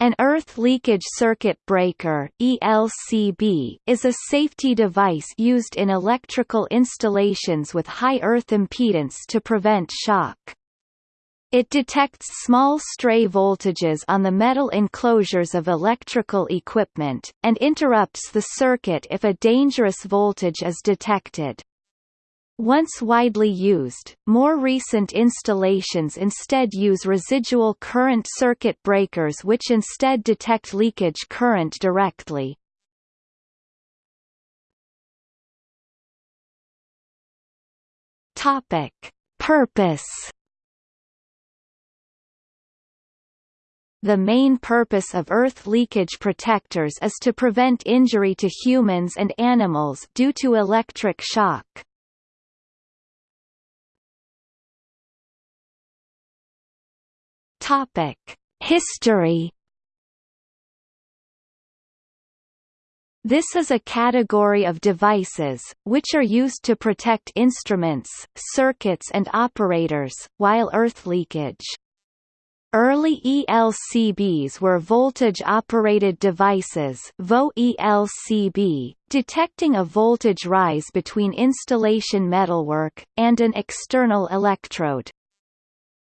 An earth leakage circuit breaker ELCB is a safety device used in electrical installations with high earth impedance to prevent shock. It detects small stray voltages on the metal enclosures of electrical equipment, and interrupts the circuit if a dangerous voltage is detected. Once widely used, more recent installations instead use residual current circuit breakers which instead detect leakage current directly. Topic: Purpose The main purpose of earth leakage protectors is to prevent injury to humans and animals due to electric shock. History. This is a category of devices, which are used to protect instruments, circuits and operators, while earth leakage. Early ELCBs were voltage-operated devices VO-ELCB, detecting a voltage rise between installation metalwork, and an external electrode.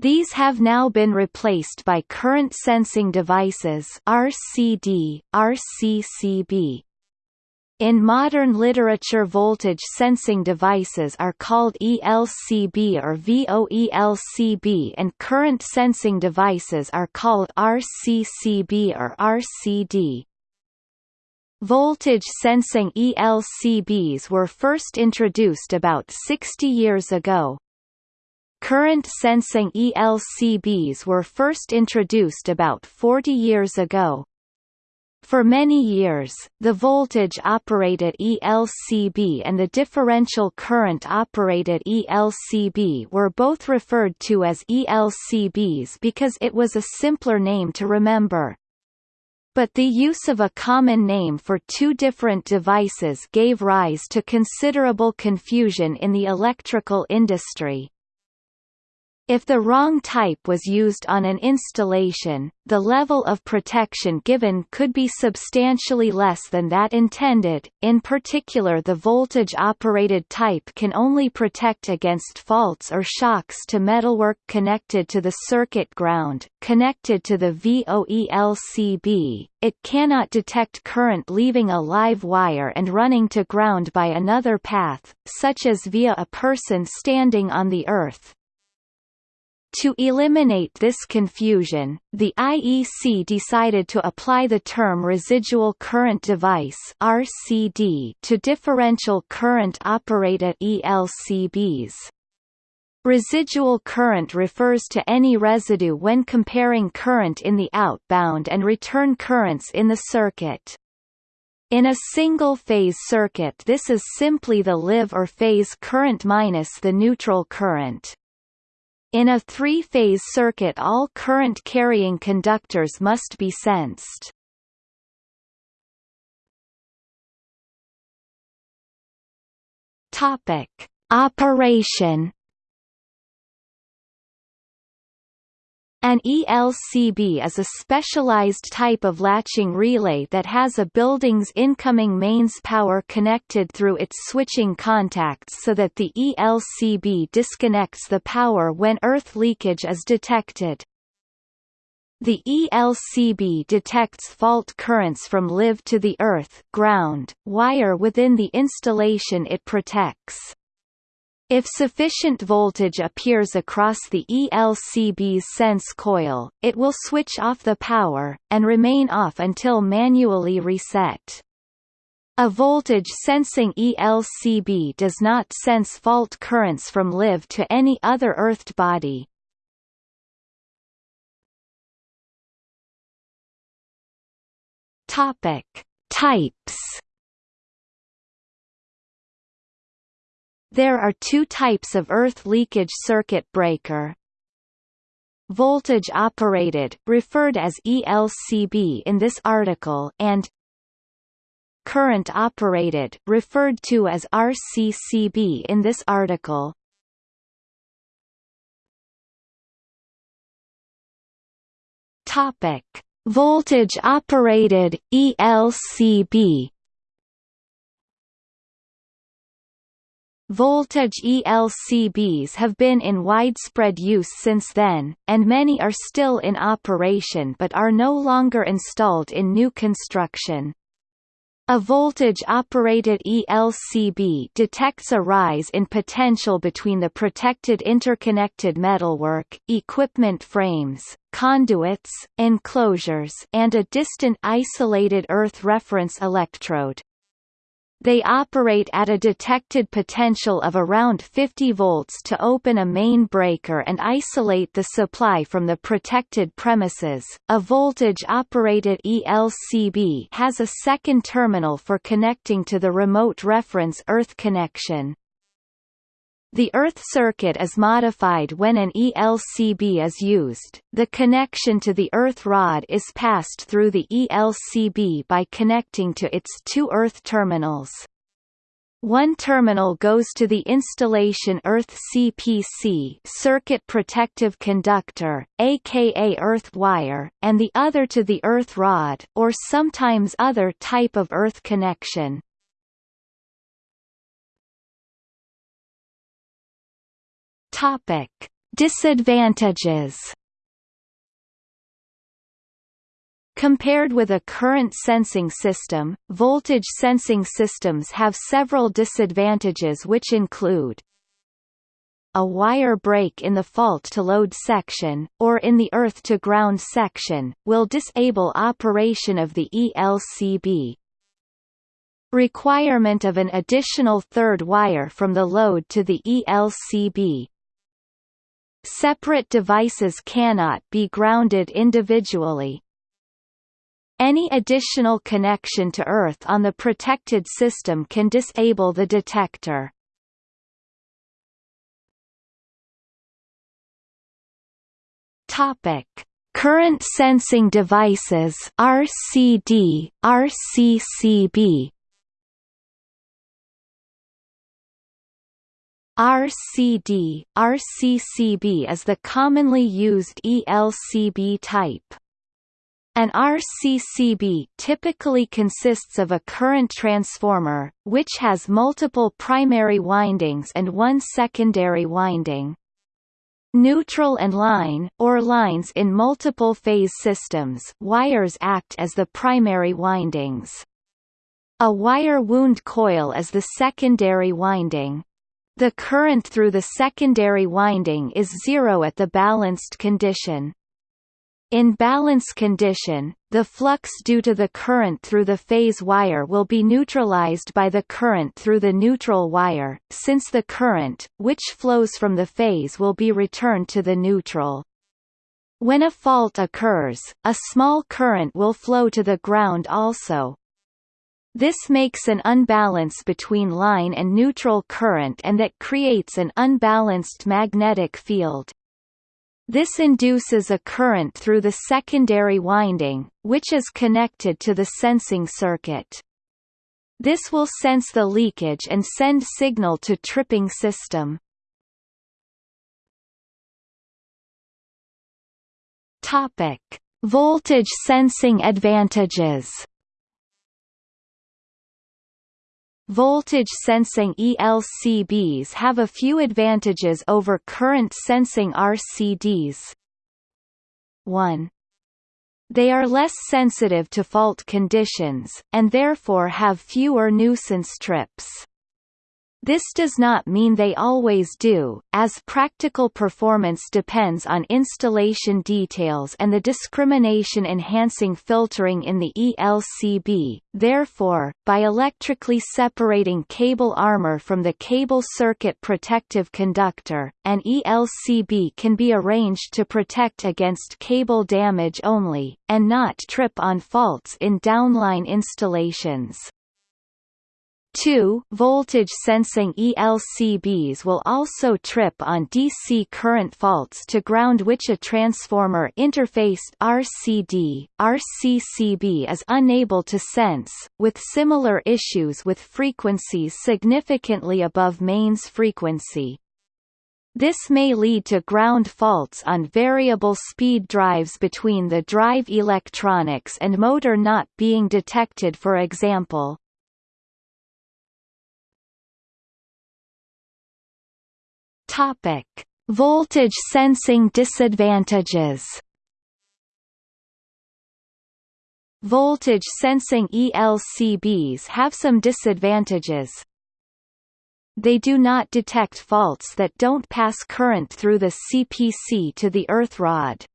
These have now been replaced by current sensing devices RCD, RCCB. In modern literature voltage sensing devices are called ELCB or VOELCB and current sensing devices are called RCCB or RCD. Voltage sensing ELCBs were first introduced about 60 years ago, Current sensing ELCBs were first introduced about 40 years ago. For many years, the voltage-operated ELCB and the differential current-operated ELCB were both referred to as ELCBs because it was a simpler name to remember. But the use of a common name for two different devices gave rise to considerable confusion in the electrical industry. If the wrong type was used on an installation, the level of protection given could be substantially less than that intended, in particular the voltage-operated type can only protect against faults or shocks to metalwork connected to the circuit ground, connected to the VOELCB, it cannot detect current leaving a live wire and running to ground by another path, such as via a person standing on the earth, to eliminate this confusion, the IEC decided to apply the term residual current device RCD to differential current operated ELCBs. Residual current refers to any residue when comparing current in the outbound and return currents in the circuit. In a single-phase circuit this is simply the live or phase current minus the neutral current. In a three-phase circuit all current-carrying conductors must be sensed. Topic: Operation An ELCB is a specialized type of latching relay that has a building's incoming mains power connected through its switching contacts so that the ELCB disconnects the power when earth leakage is detected. The ELCB detects fault currents from live to the earth ground, wire within the installation it protects. If sufficient voltage appears across the ELCB's sense coil, it will switch off the power, and remain off until manually reset. A voltage-sensing ELCB does not sense fault currents from live to any other earthed body. Topic. Types There are two types of earth leakage circuit breaker. Voltage operated, referred as ELCB in this article, and current operated, referred to as RCCB in this article. Topic: Voltage-operated, ELCB Voltage ELCBs have been in widespread use since then, and many are still in operation but are no longer installed in new construction. A voltage-operated ELCB detects a rise in potential between the protected interconnected metalwork, equipment frames, conduits, enclosures and a distant isolated earth reference electrode. They operate at a detected potential of around 50 volts to open a main breaker and isolate the supply from the protected premises. A voltage-operated ELCB has a second terminal for connecting to the remote reference earth connection. The earth circuit is modified when an ELCB is used. The connection to the earth rod is passed through the ELCB by connecting to its two earth terminals. One terminal goes to the installation earth CPC circuit protective conductor, aka earth wire, and the other to the earth rod or sometimes other type of earth connection. Topic: Disadvantages. Compared with a current sensing system, voltage sensing systems have several disadvantages which include a wire break in the fault-to-load section, or in the earth-to-ground section, will disable operation of the ELCB. Requirement of an additional third wire from the load to the ELCB, Separate devices cannot be grounded individually. Any additional connection to earth on the protected system can disable the detector. Topic: Current sensing devices RCD, RCCB RCD, RCCB is the commonly used ELCB type. An RCCB typically consists of a current transformer, which has multiple primary windings and one secondary winding. Neutral and line, or lines in multiple phase systems wires act as the primary windings. A wire wound coil is the secondary winding. The current through the secondary winding is zero at the balanced condition. In balance condition, the flux due to the current through the phase wire will be neutralized by the current through the neutral wire, since the current, which flows from the phase will be returned to the neutral. When a fault occurs, a small current will flow to the ground also, this makes an unbalance between line and neutral current and that creates an unbalanced magnetic field. This induces a current through the secondary winding, which is connected to the sensing circuit. This will sense the leakage and send signal to tripping system. Topic: Voltage sensing advantages. Voltage sensing ELCBs have a few advantages over current sensing RCDs. 1. They are less sensitive to fault conditions, and therefore have fewer nuisance trips. This does not mean they always do, as practical performance depends on installation details and the discrimination-enhancing filtering in the ELCB, therefore, by electrically separating cable armor from the cable circuit protective conductor, an ELCB can be arranged to protect against cable damage only, and not trip on faults in downline installations. 2 voltage sensing ELCBs will also trip on DC current faults to ground which a transformer interfaced RCD, RCCB is unable to sense, with similar issues with frequencies significantly above mains frequency. This may lead to ground faults on variable speed drives between the drive electronics and motor not being detected for example. Topic: Voltage sensing disadvantages. Voltage sensing ELCBs have some disadvantages, they do not detect faults that don't pass current through the CPC to the earth rod.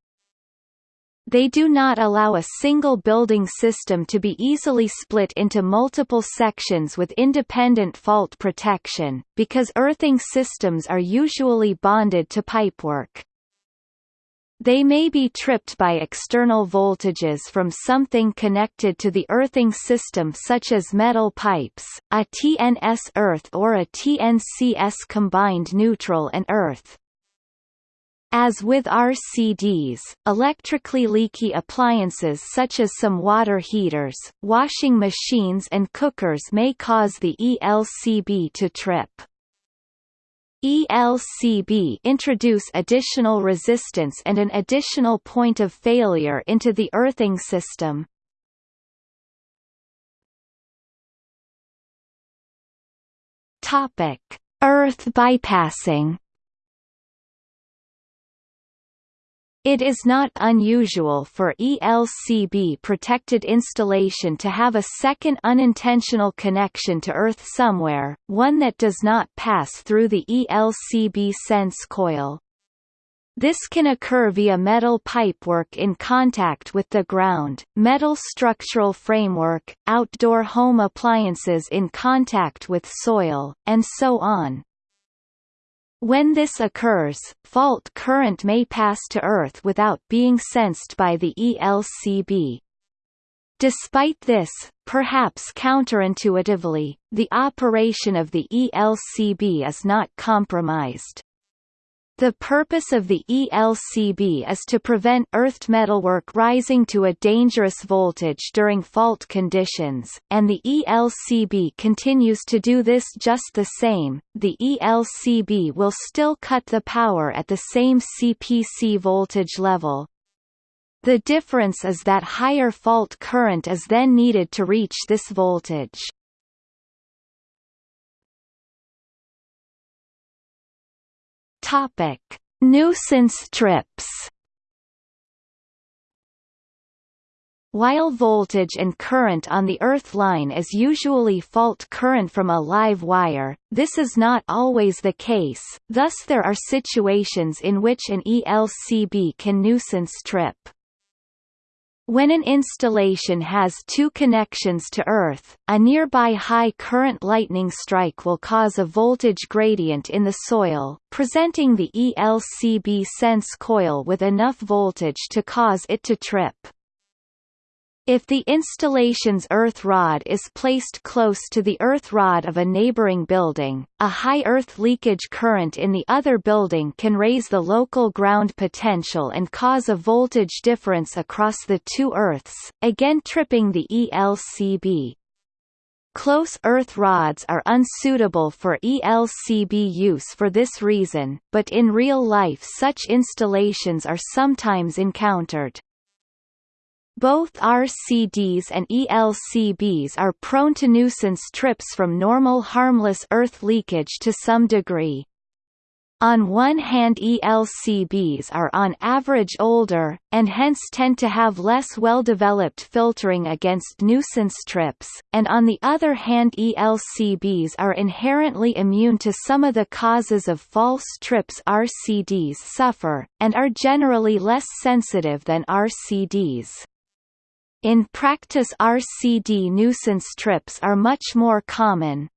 They do not allow a single building system to be easily split into multiple sections with independent fault protection, because earthing systems are usually bonded to pipework. They may be tripped by external voltages from something connected to the earthing system such as metal pipes, a TNS earth or a TNCS combined neutral and earth. As with RCDs, electrically leaky appliances such as some water heaters, washing machines and cookers may cause the ELCB to trip. ELCB introduce additional resistance and an additional point of failure into the earthing system. Earth bypassing It is not unusual for ELCB-protected installation to have a second unintentional connection to Earth somewhere, one that does not pass through the ELCB sense coil. This can occur via metal pipework in contact with the ground, metal structural framework, outdoor home appliances in contact with soil, and so on. When this occurs, fault current may pass to Earth without being sensed by the ELCB. Despite this, perhaps counterintuitively, the operation of the ELCB is not compromised. The purpose of the ELCB is to prevent earthed metalwork rising to a dangerous voltage during fault conditions, and the ELCB continues to do this just the same. The ELCB will still cut the power at the same CPC voltage level. The difference is that higher fault current is then needed to reach this voltage. Topic: Nuisance trips. While voltage and current on the earth line is usually fault current from a live wire, this is not always the case, thus there are situations in which an ELCB can nuisance trip. When an installation has two connections to Earth, a nearby high current lightning strike will cause a voltage gradient in the soil, presenting the ELCB sense coil with enough voltage to cause it to trip. If the installation's earth rod is placed close to the earth rod of a neighboring building, a high earth leakage current in the other building can raise the local ground potential and cause a voltage difference across the two earths, again tripping the ELCB. Close earth rods are unsuitable for ELCB use for this reason, but in real life such installations are sometimes encountered. Both RCDs and ELCBs are prone to nuisance trips from normal harmless earth leakage to some degree. On one hand ELCBs are on average older, and hence tend to have less well-developed filtering against nuisance trips, and on the other hand ELCBs are inherently immune to some of the causes of false trips RCDs suffer, and are generally less sensitive than RCDs. In practice RCD nuisance trips are much more common.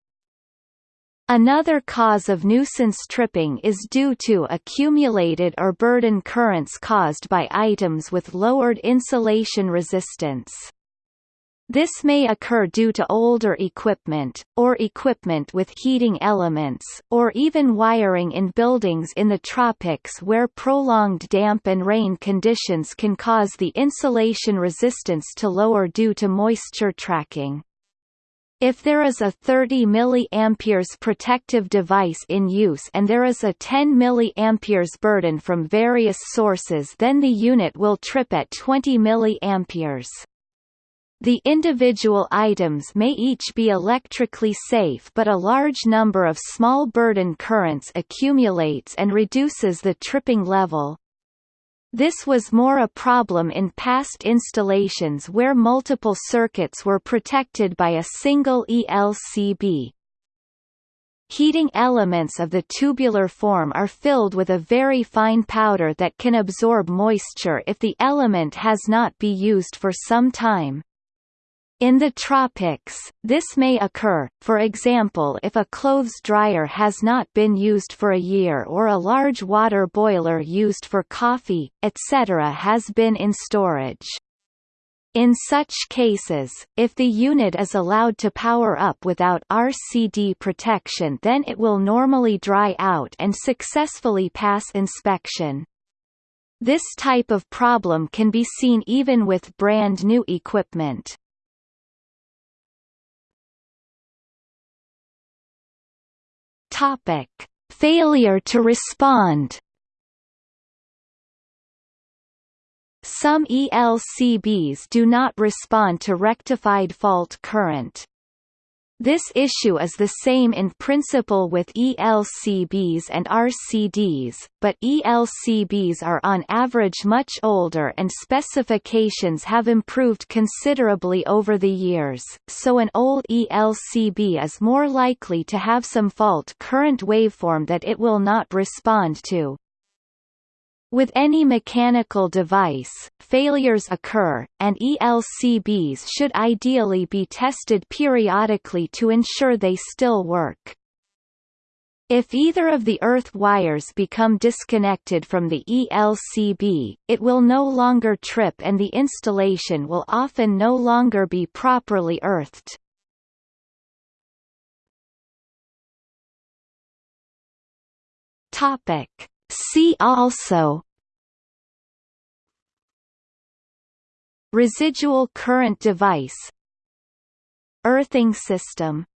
Another cause of nuisance tripping is due to accumulated or burden currents caused by items with lowered insulation resistance. This may occur due to older equipment, or equipment with heating elements, or even wiring in buildings in the tropics where prolonged damp and rain conditions can cause the insulation resistance to lower due to moisture tracking. If there is a 30 mA protective device in use and there is a 10 mA burden from various sources then the unit will trip at 20 mA. The individual items may each be electrically safe but a large number of small burden currents accumulates and reduces the tripping level. This was more a problem in past installations where multiple circuits were protected by a single ELCB. Heating elements of the tubular form are filled with a very fine powder that can absorb moisture if the element has not been used for some time. In the tropics, this may occur, for example if a clothes dryer has not been used for a year or a large water boiler used for coffee, etc. has been in storage. In such cases, if the unit is allowed to power up without RCD protection then it will normally dry out and successfully pass inspection. This type of problem can be seen even with brand new equipment. Topic: Failure to respond. Some ELCBs do not respond to rectified fault current. This issue is the same in principle with ELCBs and RCDs, but ELCBs are on average much older and specifications have improved considerably over the years, so an old ELCB is more likely to have some fault current waveform that it will not respond to. With any mechanical device, failures occur, and ELCBs should ideally be tested periodically to ensure they still work. If either of the earth wires become disconnected from the ELCB, it will no longer trip and the installation will often no longer be properly earthed. Topic. See also Residual current device Earthing system